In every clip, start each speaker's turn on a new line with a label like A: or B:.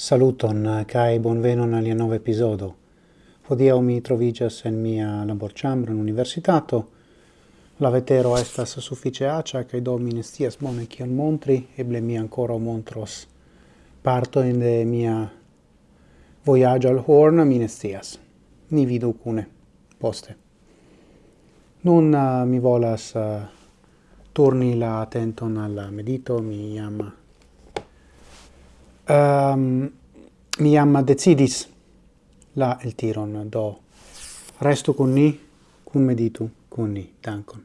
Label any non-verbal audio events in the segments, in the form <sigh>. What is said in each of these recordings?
A: Saluton eh, kai bonvenon al nova episodo. Hodiaŭ mi trovigas en mia laborchambro en universitato. La vetero estas sufiĉe acia kaj do mi bone kion montri, eble mi ancora montros parto in de mia voyage al Horn, mi. Ni vidu cune poste. Nun uh, mi volas uh, turni la attenton al medito, mi ama um, mi am decidis la el tiron, do resto con ni, cum meditu con ni. Dankon.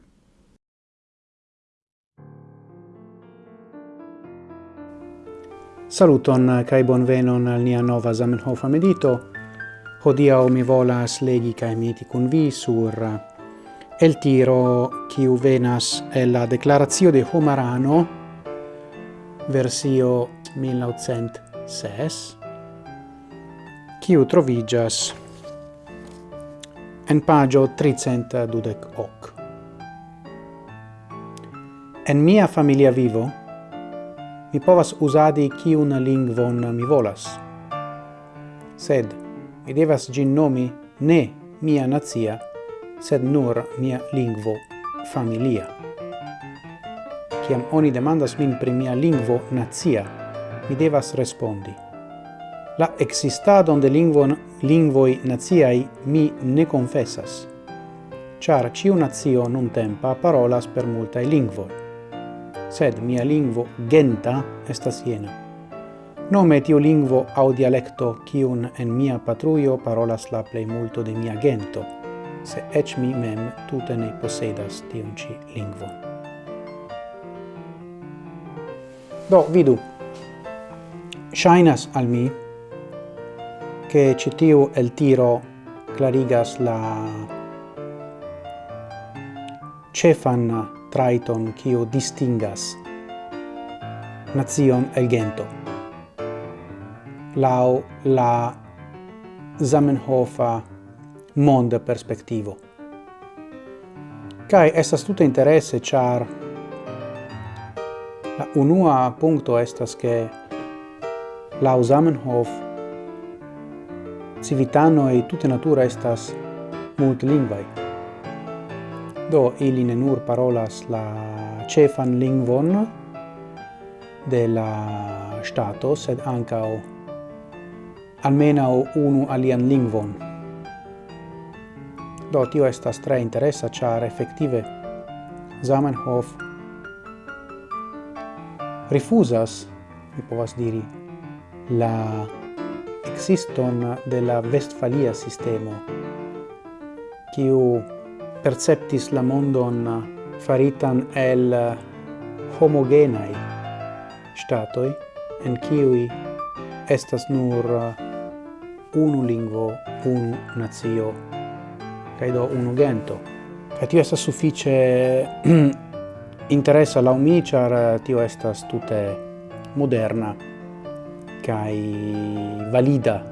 A: Saluton kai bonvenon al nia nova Zamenhof medito. Hodiaŭ mi volas legi kai miti kun vi sur el tiro kiu venas el la declarazio de Homarano versio 1906, quiu trovigas en pagio 312 hoc. En mia familia vivo, mi povas usadi quiun lingvon mi volas, sed mi devas gin nomi ne mia nazia, sed nur mia lingvo familia. Ciam oni demandas min pri mia lingvo nazia, mi devas respondi. La existadon de lingvon, lingvoi naziai mi ne confessas, char ciu nazio non tempa parolas per multae lingvoi, sed mia lingvo genta estas jena. Nome tiu lingvo au dialecto cium en mia patruio parolas la plei multo de mia gento, se ec mi mem tute ne posedas tiun ci lingvon. Do, vidu, Shainas al mi che citiu el tiro clarigas la cefan traiton kiu distingas nazion el gento. Lau la Zamenhofa mond perspektivo. Kai estas tuta interesse char la unua punto estas che Lau Zamenhof, civitano e tutte natura estas multlingvai. Do ili ne nur parolas la cefan lingvon de la stato, sed ancao almeno unu alian lingvon. Do tio estas tre interessa, char effettive Zamenhof rifusas, mi povas diri, la existon de la Westfalia sistemo, kiu perceptis la mondon faritan el homogenai statoi, en kiui estas nur unu lingvo, unu nazio, cae do unu gento. Cae tio estas suffice <clears throat> interessa laumi, char tio estas tute moderna kai valida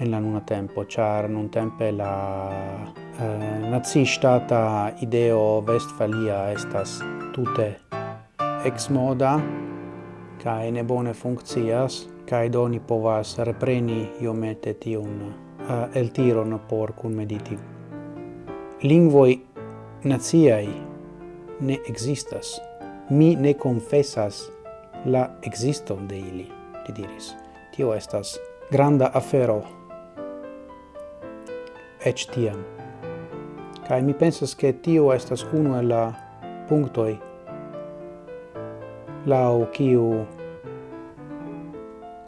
A: en la nuna tempo char nun tempe la eh, nazistata ideo Westfalia estas tute ex moda kai ne bone funkcias kai doni povas repreni iometeti un eh, el tiron por kun mediti. Lingvoi naziai ne existas. Mi ne confessas la existon de ili li diris. Tio estas granda afero, ec tiam. Kai mi pensas che tio estas uno el la punctoi lau kiu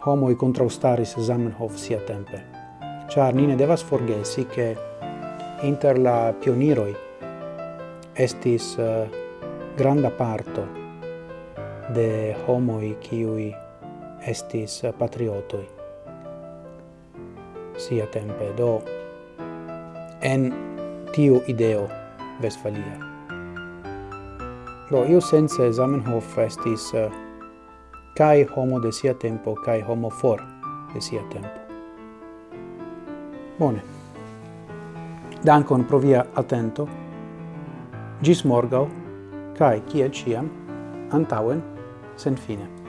A: homoi contraustaris Zamenhof sia tempe. Char nine devas forgesi che inter la pioniroi estis uh, granda parto de homoi kiui estis patriotoi. Sia tempe do en tiu ideo Vesfalia. Do, io sense Zamenhof estis eh, cae homo de sia tempo, cae homo for de sia tempo. Bone. Dankon pro via attento. Gis morgau, cae, ciel ciam, antauen, sen fine.